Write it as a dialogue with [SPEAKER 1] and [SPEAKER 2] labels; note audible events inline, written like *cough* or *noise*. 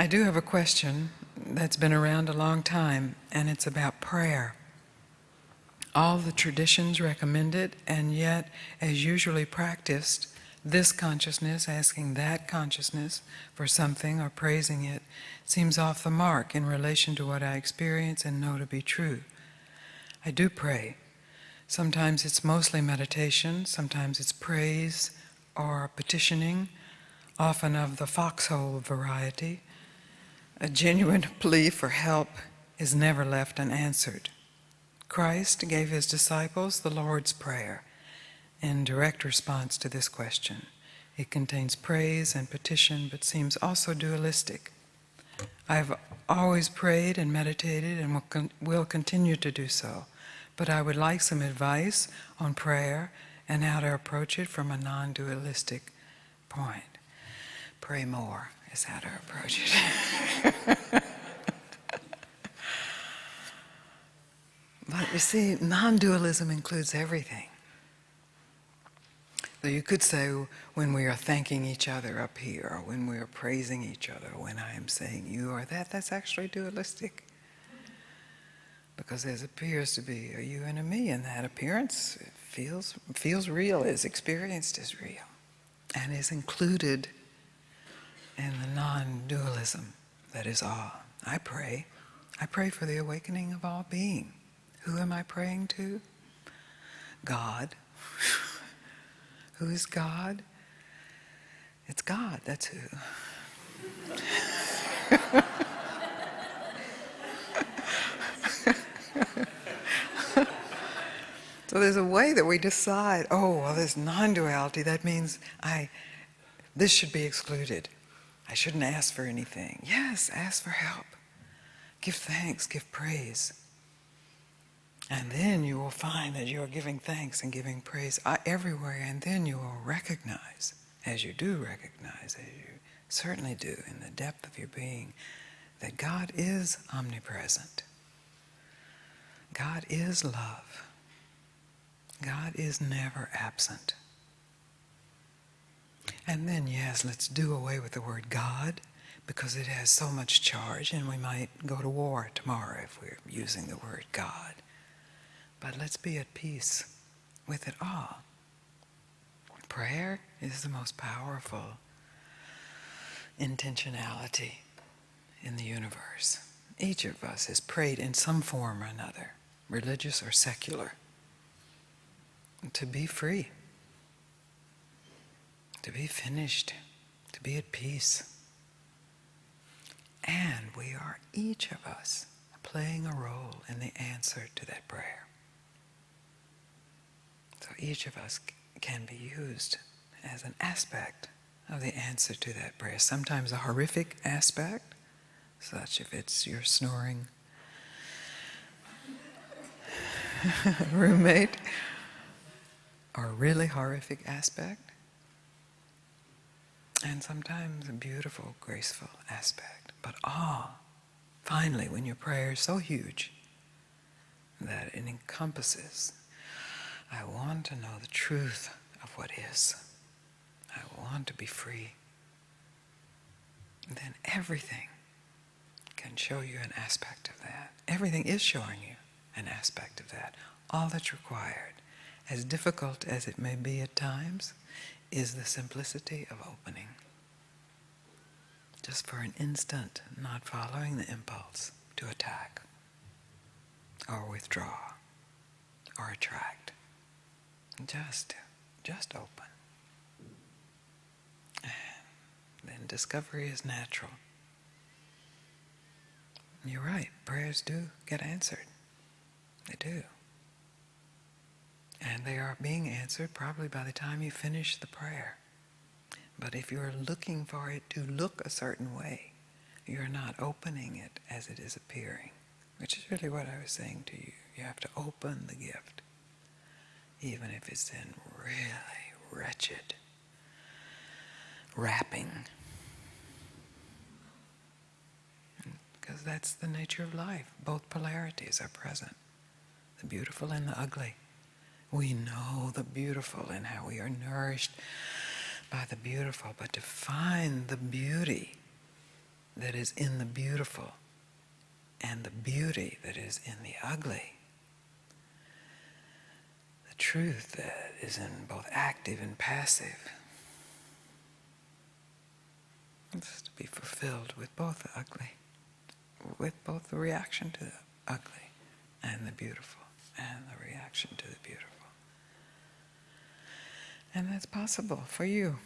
[SPEAKER 1] I do have a question that's been around a long time, and it's about prayer. All the traditions recommend it, and yet, as usually practiced, this consciousness asking that consciousness for something or praising it seems off the mark in relation to what I experience and know to be true. I do pray. Sometimes it's mostly meditation, sometimes it's praise or petitioning, often of the foxhole variety. A genuine plea for help is never left unanswered. Christ gave his disciples the Lord's Prayer in direct response to this question. It contains praise and petition, but seems also dualistic. I've always prayed and meditated and will, con- will continue to do so, but I would like some advice on prayer and how to approach it from a non dualistic point. Pray more is how to approach it. *laughs* *laughs* but you see, non dualism includes everything. So you could say when we are thanking each other up here, or when we are praising each other, when I am saying you or that, that's actually dualistic. Because there appears to be a you and a me, and that appearance feels, feels real, is experienced as real, and is included in the non dualism that is all. I pray. I pray for the awakening of all being. Who am I praying to? God. *laughs* Who is God? It's God, that's who. *laughs* so there's a way that we decide, oh, well, there's non-duality, that means I, this should be excluded. I shouldn't ask for anything. Yes, ask for help. Give thanks, give praise. And then you will find that you are giving thanks and giving praise uh, everywhere, and then you will recognize, as you do recognize, as you certainly do in the depth of your being, that God is omnipresent. God is love. God is never absent. And then, yes, let's do away with the word God because it has so much charge, and we might go to war tomorrow if we're using the word God. But let's be at peace with it all. Prayer is the most powerful intentionality in the universe. Each of us has prayed in some form or another, religious or secular, to be free, to be finished, to be at peace. And we are, each of us, playing a role in the answer to that prayer. So each of us can be used as an aspect of the answer to that prayer. Sometimes a horrific aspect, such if it's your snoring *laughs* roommate, or a really horrific aspect, and sometimes a beautiful, graceful aspect. But all, finally, when your prayer is so huge that it encompasses I want to know the truth of what is. I want to be free. then everything can show you an aspect of that. Everything is showing you an aspect of that. All that's required, as difficult as it may be at times, is the simplicity of opening. Just for an instant, not following the impulse to attack, or withdraw, or attract. Just, just open. And then discovery is natural. You're right, prayers do get answered. They do. And they are being answered probably by the time you finish the prayer. But if you're looking for it to look a certain way, you're not opening it as it is appearing, which is really what I was saying to you. You have to open the gift even if it's in really wretched wrapping. Because that's the nature of life. Both polarities are present the beautiful and the ugly. We know the beautiful and how we are nourished by the beautiful, but to find the beauty that is in the beautiful and the beauty that is in the ugly. The truth that is in both active and passive. It's to be fulfilled with both the ugly, with both the reaction to the ugly and the beautiful, and the reaction to the beautiful. And that's possible for you.